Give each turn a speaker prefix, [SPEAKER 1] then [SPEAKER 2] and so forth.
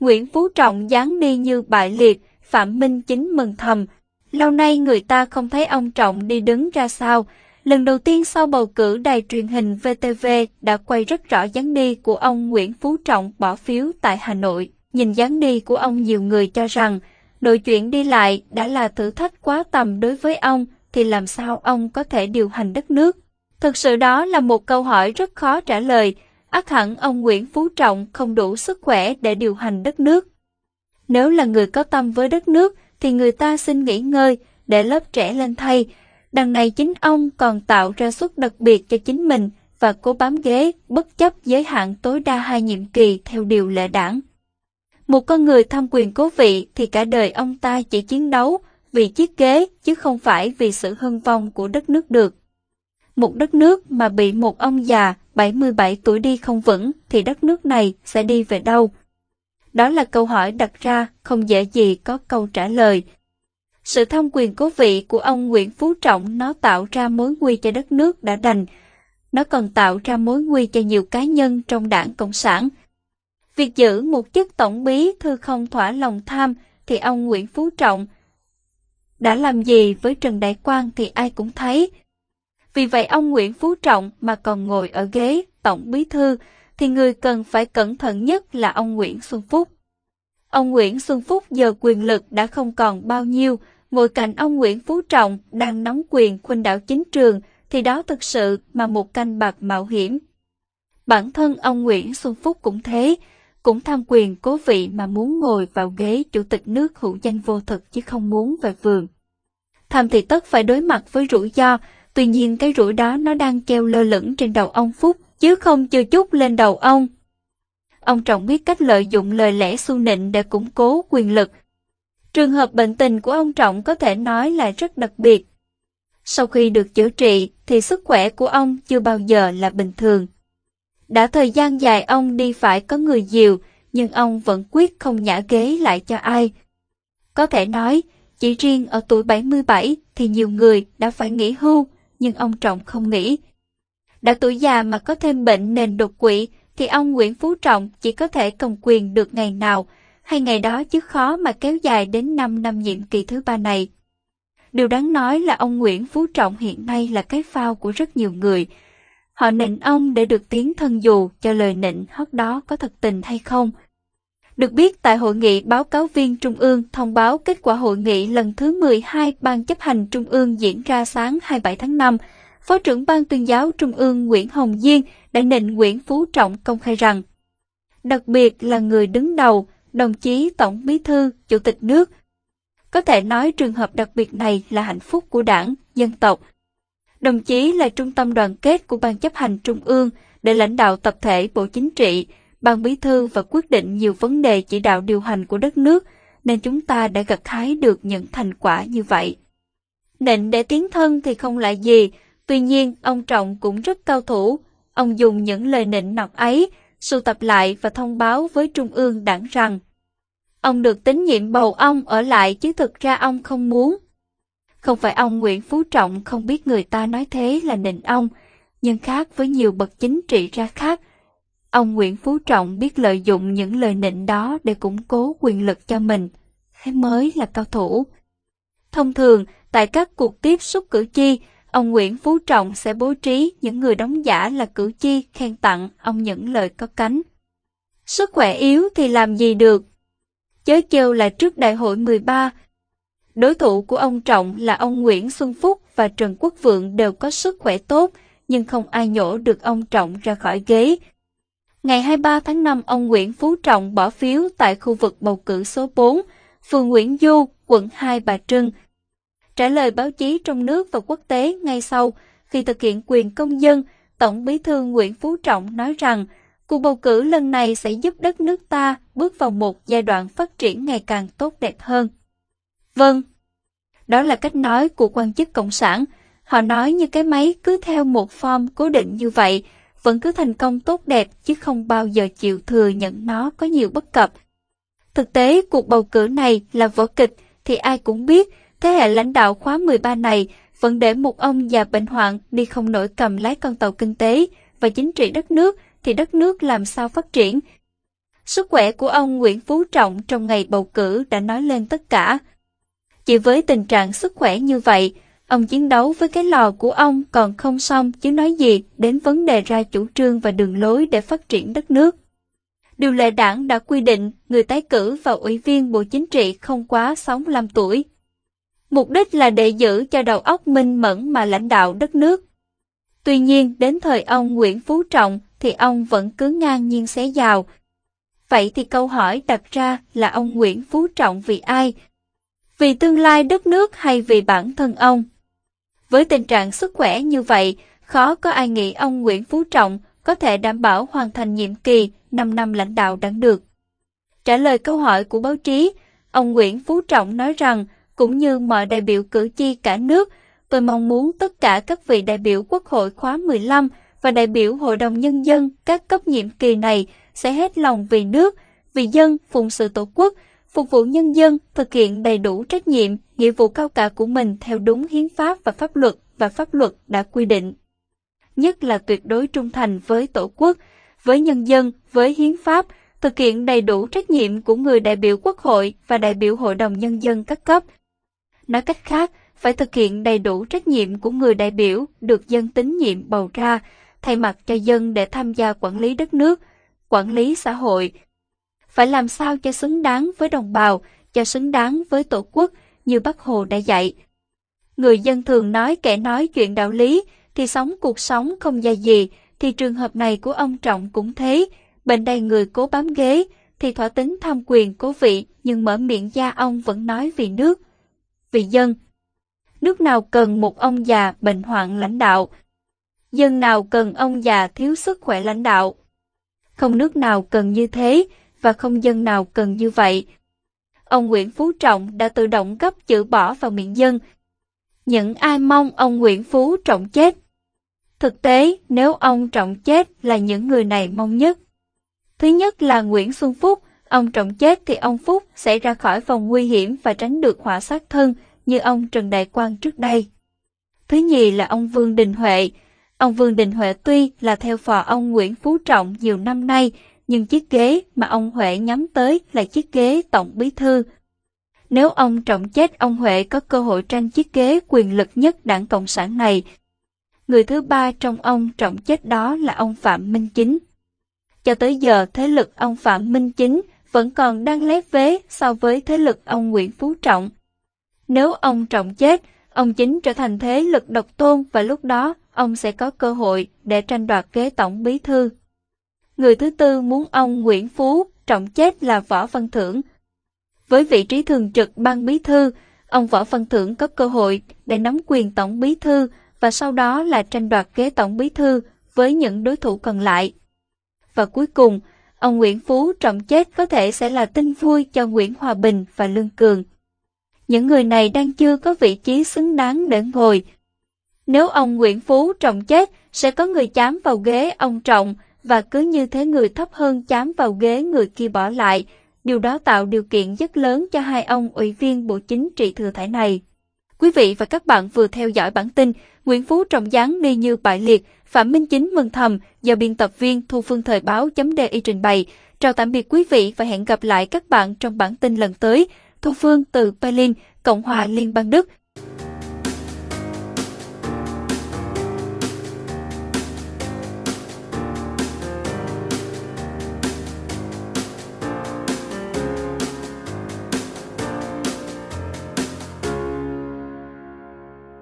[SPEAKER 1] Nguyễn Phú Trọng dáng đi như bại liệt, Phạm Minh Chính mừng thầm. Lâu nay người ta không thấy ông Trọng đi đứng ra sao. Lần đầu tiên sau bầu cử đài truyền hình VTV đã quay rất rõ dáng đi của ông Nguyễn Phú Trọng bỏ phiếu tại Hà Nội. Nhìn dáng đi của ông nhiều người cho rằng đội chuyện đi lại đã là thử thách quá tầm đối với ông thì làm sao ông có thể điều hành đất nước. Thực sự đó là một câu hỏi rất khó trả lời, ắt hẳn ông Nguyễn Phú Trọng không đủ sức khỏe để điều hành đất nước. Nếu là người có tâm với đất nước, thì người ta xin nghỉ ngơi, để lớp trẻ lên thay. Đằng này chính ông còn tạo ra suất đặc biệt cho chính mình và cố bám ghế bất chấp giới hạn tối đa hai nhiệm kỳ theo điều lệ đảng. Một con người tham quyền cố vị thì cả đời ông ta chỉ chiến đấu vì chiếc ghế chứ không phải vì sự hưng vong của đất nước được. Một đất nước mà bị một ông già 77 tuổi đi không vững thì đất nước này sẽ đi về đâu? Đó là câu hỏi đặt ra, không dễ gì có câu trả lời. Sự thông quyền cố vị của ông Nguyễn Phú Trọng nó tạo ra mối nguy cho đất nước đã đành. Nó còn tạo ra mối nguy cho nhiều cá nhân trong đảng Cộng sản. Việc giữ một chức tổng bí thư không thỏa lòng tham thì ông Nguyễn Phú Trọng đã làm gì với Trần Đại Quang thì ai cũng thấy. Vì vậy ông Nguyễn Phú Trọng mà còn ngồi ở ghế tổng bí thư thì người cần phải cẩn thận nhất là ông Nguyễn Xuân Phúc. Ông Nguyễn Xuân Phúc giờ quyền lực đã không còn bao nhiêu, ngồi cạnh ông Nguyễn Phú Trọng đang nắm quyền khuynh đảo chính trường thì đó thực sự mà một canh bạc mạo hiểm. Bản thân ông Nguyễn Xuân Phúc cũng thế, cũng tham quyền cố vị mà muốn ngồi vào ghế chủ tịch nước hữu danh vô thực chứ không muốn về vườn. Tham thì tất phải đối mặt với rủi ro, tuy nhiên cái rủi đó nó đang treo lơ lửng trên đầu ông Phúc, chứ không chưa chút lên đầu ông. Ông Trọng biết cách lợi dụng lời lẽ su nịnh để củng cố quyền lực. Trường hợp bệnh tình của ông Trọng có thể nói là rất đặc biệt. Sau khi được chữa trị thì sức khỏe của ông chưa bao giờ là bình thường. Đã thời gian dài ông đi phải có người dìu, nhưng ông vẫn quyết không nhả ghế lại cho ai. Có thể nói, chỉ riêng ở tuổi 77 thì nhiều người đã phải nghỉ hưu, nhưng ông Trọng không nghĩ Đã tuổi già mà có thêm bệnh nền đột quỵ thì ông Nguyễn Phú Trọng chỉ có thể cầm quyền được ngày nào, hay ngày đó chứ khó mà kéo dài đến 5 năm nhiệm kỳ thứ ba này. Điều đáng nói là ông Nguyễn Phú Trọng hiện nay là cái phao của rất nhiều người. Họ nịnh ông để được tiến thân dù cho lời nịnh hót đó có thật tình hay không. Được biết tại hội nghị báo cáo viên Trung ương thông báo kết quả hội nghị lần thứ 12 Ban chấp hành Trung ương diễn ra sáng 27 tháng 5, Phó trưởng Ban tuyên giáo Trung ương Nguyễn Hồng Diên đã nịnh Nguyễn Phú Trọng công khai rằng đặc biệt là người đứng đầu, đồng chí Tổng Bí thư, Chủ tịch nước. Có thể nói trường hợp đặc biệt này là hạnh phúc của đảng, dân tộc. Đồng chí là trung tâm đoàn kết của Ban chấp hành Trung ương để lãnh đạo tập thể Bộ Chính trị, Ban Bí thư và quyết định nhiều vấn đề chỉ đạo điều hành của đất nước, nên chúng ta đã gặt hái được những thành quả như vậy. Nịnh để tiến thân thì không lại gì, tuy nhiên ông Trọng cũng rất cao thủ, Ông dùng những lời nịnh nọt ấy, sưu tập lại và thông báo với Trung ương đảng rằng ông được tín nhiệm bầu ông ở lại chứ thực ra ông không muốn. Không phải ông Nguyễn Phú Trọng không biết người ta nói thế là nịnh ông, nhưng khác với nhiều bậc chính trị ra khác, ông Nguyễn Phú Trọng biết lợi dụng những lời nịnh đó để củng cố quyền lực cho mình, thế mới là cao thủ. Thông thường, tại các cuộc tiếp xúc cử tri, ông Nguyễn Phú Trọng sẽ bố trí những người đóng giả là cử tri khen tặng ông những lời có cánh. Sức khỏe yếu thì làm gì được? Chớ kêu là trước đại hội 13, đối thủ của ông Trọng là ông Nguyễn Xuân Phúc và Trần Quốc Vượng đều có sức khỏe tốt, nhưng không ai nhổ được ông Trọng ra khỏi ghế. Ngày 23 tháng 5, ông Nguyễn Phú Trọng bỏ phiếu tại khu vực bầu cử số 4, phường Nguyễn Du, quận 2 Bà Trưng, Trả lời báo chí trong nước và quốc tế ngay sau, khi thực hiện quyền công dân, Tổng bí thư Nguyễn Phú Trọng nói rằng cuộc bầu cử lần này sẽ giúp đất nước ta bước vào một giai đoạn phát triển ngày càng tốt đẹp hơn. Vâng, đó là cách nói của quan chức Cộng sản. Họ nói như cái máy cứ theo một form cố định như vậy, vẫn cứ thành công tốt đẹp chứ không bao giờ chịu thừa nhận nó có nhiều bất cập. Thực tế, cuộc bầu cử này là vở kịch thì ai cũng biết Thế hệ lãnh đạo khóa 13 này vẫn để một ông già bệnh hoạn đi không nổi cầm lái con tàu kinh tế và chính trị đất nước thì đất nước làm sao phát triển. sức khỏe của ông Nguyễn Phú Trọng trong ngày bầu cử đã nói lên tất cả. Chỉ với tình trạng sức khỏe như vậy, ông chiến đấu với cái lò của ông còn không xong chứ nói gì đến vấn đề ra chủ trương và đường lối để phát triển đất nước. Điều lệ đảng đã quy định người tái cử vào ủy viên Bộ Chính trị không quá 65 tuổi. Mục đích là để giữ cho đầu óc minh mẫn mà lãnh đạo đất nước. Tuy nhiên, đến thời ông Nguyễn Phú Trọng thì ông vẫn cứ ngang nhiên xé giàu. Vậy thì câu hỏi đặt ra là ông Nguyễn Phú Trọng vì ai? Vì tương lai đất nước hay vì bản thân ông? Với tình trạng sức khỏe như vậy, khó có ai nghĩ ông Nguyễn Phú Trọng có thể đảm bảo hoàn thành nhiệm kỳ 5 năm lãnh đạo đảng được. Trả lời câu hỏi của báo chí, ông Nguyễn Phú Trọng nói rằng, cũng như mọi đại biểu cử tri cả nước, tôi mong muốn tất cả các vị đại biểu Quốc hội khóa 15 và đại biểu Hội đồng Nhân dân các cấp nhiệm kỳ này sẽ hết lòng vì nước, vì dân, phụng sự tổ quốc, phục vụ nhân dân, thực hiện đầy đủ trách nhiệm, nghĩa vụ cao cả của mình theo đúng hiến pháp và pháp luật và pháp luật đã quy định. Nhất là tuyệt đối trung thành với Tổ quốc, với nhân dân, với hiến pháp, thực hiện đầy đủ trách nhiệm của người đại biểu Quốc hội và đại biểu Hội đồng Nhân dân các cấp. Nói cách khác, phải thực hiện đầy đủ trách nhiệm của người đại biểu được dân tín nhiệm bầu ra, thay mặt cho dân để tham gia quản lý đất nước, quản lý xã hội. Phải làm sao cho xứng đáng với đồng bào, cho xứng đáng với Tổ quốc như Bác Hồ đã dạy. Người dân thường nói kẻ nói chuyện đạo lý thì sống cuộc sống không dài gì, thì trường hợp này của ông Trọng cũng thế. Bệnh đầy người cố bám ghế, thì thỏa tính tham quyền cố vị, nhưng mở miệng ra ông vẫn nói vì nước, vì dân. Nước nào cần một ông già bệnh hoạn lãnh đạo? Dân nào cần ông già thiếu sức khỏe lãnh đạo? Không nước nào cần như thế, và không dân nào cần như vậy. Ông Nguyễn Phú Trọng đã tự động gấp chữ bỏ vào miệng dân. Những ai mong ông Nguyễn Phú Trọng chết Thực tế, nếu ông Trọng chết là những người này mong nhất. Thứ nhất là Nguyễn Xuân Phúc, ông Trọng chết thì ông Phúc sẽ ra khỏi vòng nguy hiểm và tránh được họa sát thân như ông Trần Đại Quang trước đây. Thứ nhì là ông Vương Đình Huệ. Ông Vương Đình Huệ tuy là theo phò ông Nguyễn Phú Trọng nhiều năm nay, nhưng chiếc ghế mà ông Huệ nhắm tới là chiếc ghế tổng bí thư. Nếu ông Trọng chết, ông Huệ có cơ hội tranh chiếc ghế quyền lực nhất đảng Cộng sản này Người thứ ba trong ông trọng chết đó là ông Phạm Minh Chính. Cho tới giờ thế lực ông Phạm Minh Chính vẫn còn đang lép vế so với thế lực ông Nguyễn Phú Trọng. Nếu ông Trọng chết, ông Chính trở thành thế lực độc tôn và lúc đó ông sẽ có cơ hội để tranh đoạt ghế tổng bí thư. Người thứ tư muốn ông Nguyễn Phú Trọng chết là Võ Văn Thưởng. Với vị trí thường trực ban bí thư, ông Võ Văn Thưởng có cơ hội để nắm quyền tổng bí thư và sau đó là tranh đoạt ghế tổng bí thư với những đối thủ còn lại. Và cuối cùng, ông Nguyễn Phú trọng chết có thể sẽ là tin vui cho Nguyễn Hòa Bình và Lương Cường. Những người này đang chưa có vị trí xứng đáng để ngồi. Nếu ông Nguyễn Phú trọng chết, sẽ có người chám vào ghế ông Trọng và cứ như thế người thấp hơn chám vào ghế người kia bỏ lại. Điều đó tạo điều kiện rất lớn cho hai ông ủy viên Bộ Chính trị thừa thải này. Quý vị và các bạn vừa theo dõi bản tin Nguyễn Phú trọng gián đi như bại liệt, Phạm Minh Chính mừng thầm do biên tập viên Thu Phương Thời báo .di trình bày. Chào tạm biệt quý vị và hẹn gặp lại các bạn trong bản tin lần tới. Thu Phương từ Berlin, Cộng hòa Liên bang Đức.